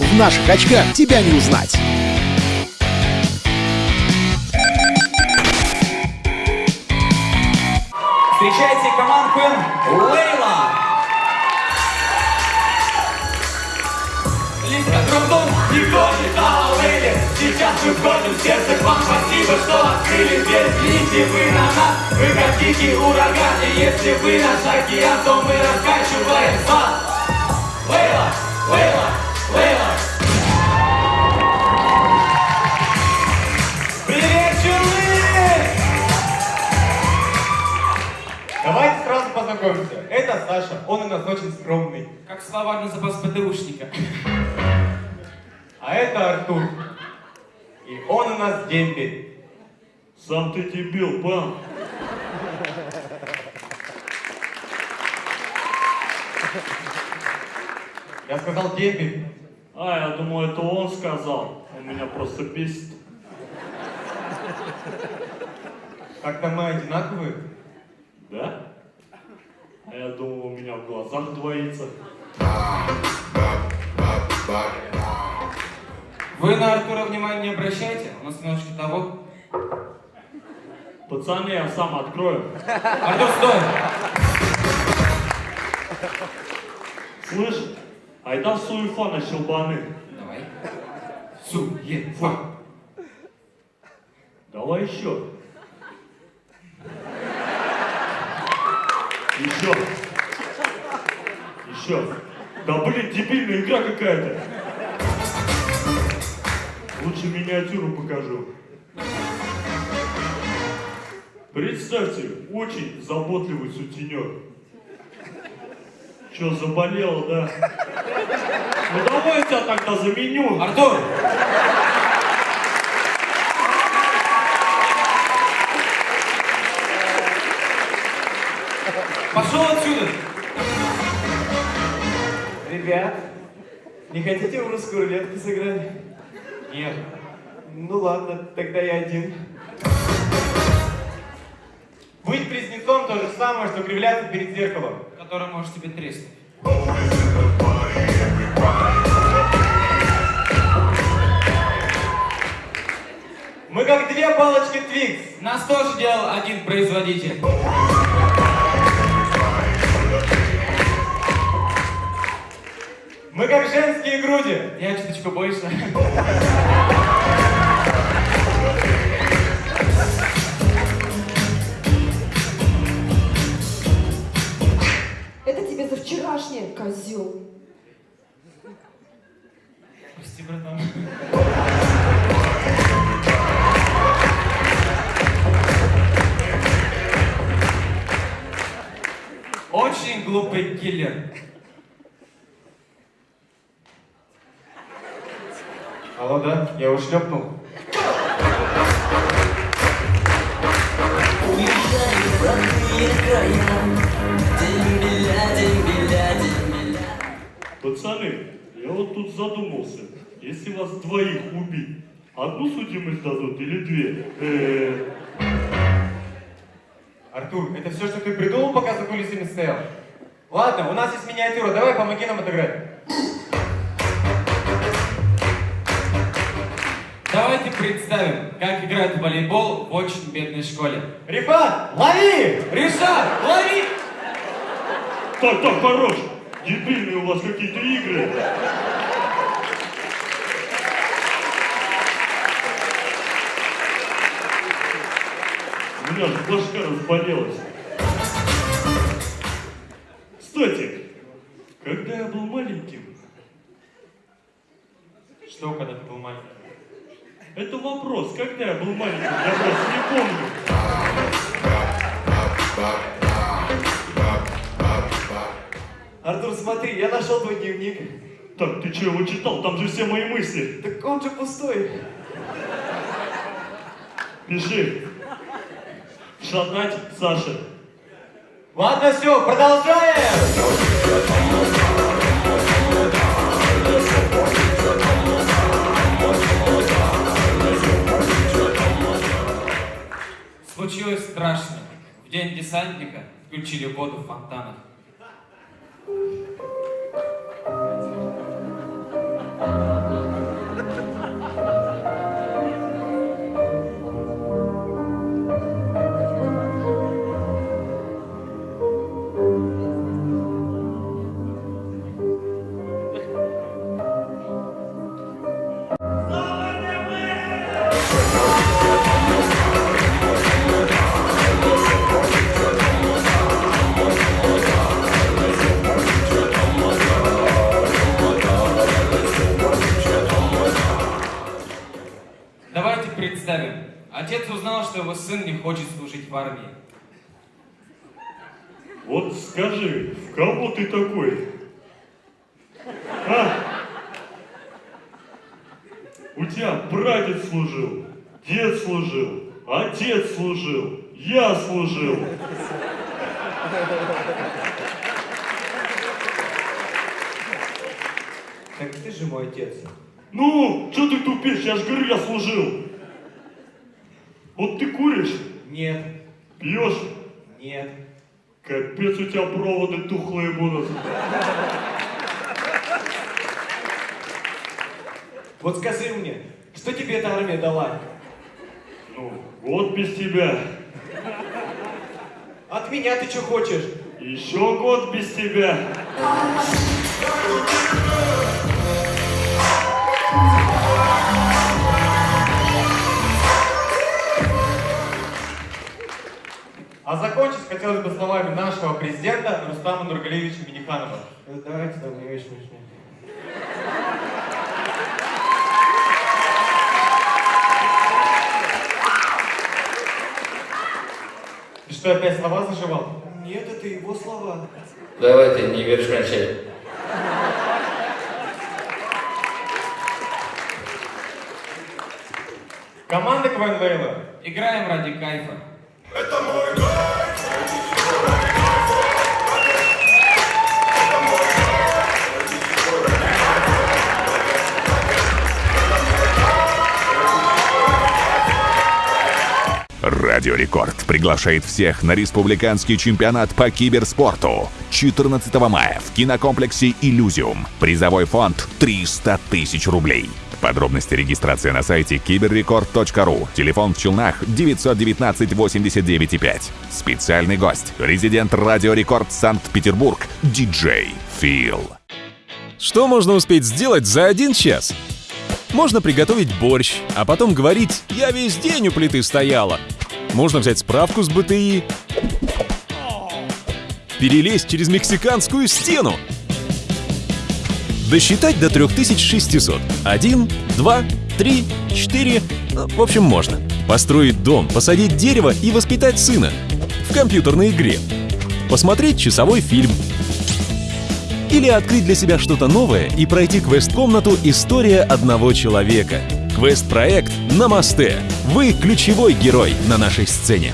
В наших очках тебя не узнать. Встречайте команду Лейла. Лист, которым никто не знал о Лейле. Сейчас мы в сердце к вам. Спасибо, что открыли дверь. Взгляните вы на нас, вы как ураган. И если вы наш океан, то мы раскачиваем вас. Лейла, Лейла. ПТУшника. А это Артур. И он у нас дембель. Сам ты дебил, пан. Я сказал дембель. А, я думал, это он сказал. Он меня просто бесит. Как-то мы одинаковые. Да? А я думал, у меня в глазах двоится. Вы на Артура внимания не обращайте, у нас немножко того. Пацаны, я сам открою. Артур, стой! Слышь, айда суефа на щелбаны. Давай. Суефа. Давай еще. Еще. Еще. Да блин, дебильная игра какая-то. Лучше миниатюру покажу. Представьте, очень заботливый сутенер. Че, заболела, да? Ну давай я тебя тогда заменю. Артур! Пошел отсюда! Не хотите в русскую рулетку сыграть? Нет. Ну ладно, тогда я один. Быть близнецом то же самое, что кривляться перед зеркалом. Который может тебе треснуть. Мы как две палочки Твикс. Нас тоже делал один производитель. Мы как женские груди. Я чуточку больше. Это тебе за вчерашнее, козел. Прости, братан. Очень глупый киллер. Алло, да? Я его шлепнул. Пацаны, я вот тут задумался. Если вас двоих убить, одну судимость дадут или две? Э, Артур, это все, что ты придумал, пока за кулисами стоял? Ладно, у нас есть миниатюра, давай помоги нам отыграть. Представим, как играют в волейбол в очень бедной школе. Рифат, лови! Решат, лови! Так, так, хорош. Дебильные у вас какие-то игры. У меня же башка разболелась. Кстати, когда я был маленьким, Что, когда ты был маленький? Это вопрос, когда я был маленьким, я просто не помню. Артур, смотри, я нашел твой дневник. Так, ты что его читал? Там же все мои мысли. Так он же пустой. Пиши. Шатать Саша. Ладно, все, продолжаем! Страшно. В день десантника включили воду в фонтанах. Его сын не хочет служить в армии. Вот скажи, в кого ты такой? А? У тебя братец служил, дед служил, отец служил, я служил. Так ты же мой отец. Ну, что ты тупишь? Я же говорю, я служил. Вот ты куришь, Нет, пьешь, нет. капец у тебя проводы тухлые будут. Вот скажи мне, что тебе эта армия дала? Ну, год без тебя, От меня ты что хочешь? еще год без тебя. Закончить хотелось бы словами нашего президента Рустама Нургалевича Миниханова. Давайте, да, мне очень смешно. Ты что, опять слова заживал? Нет, это его слова. Давай ты не веришь вначале. Команда КВН Вейла. Играем ради кайфа. Радио Рекорд приглашает всех на республиканский чемпионат по киберспорту 14 мая в кинокомплексе «Иллюзиум». Призовой фонд 300 тысяч рублей. Подробности регистрации на сайте киберрекорд.ру. Телефон в Челнах 919 89 5. Специальный гость. Резидент Радио Рекорд Санкт-Петербург. Диджей Фил. Что можно успеть сделать за один час? Можно приготовить борщ, а потом говорить «я весь день у плиты стояла». Можно взять справку с БТИ, перелезть через мексиканскую стену, досчитать до 3600. Один, два, три, четыре, ну, в общем, можно. Построить дом, посадить дерево и воспитать сына. В компьютерной игре. Посмотреть часовой фильм. Или открыть для себя что-то новое и пройти квест-комнату «История одного человека». Квест-проект «Намасте». Вы ключевой герой на нашей сцене.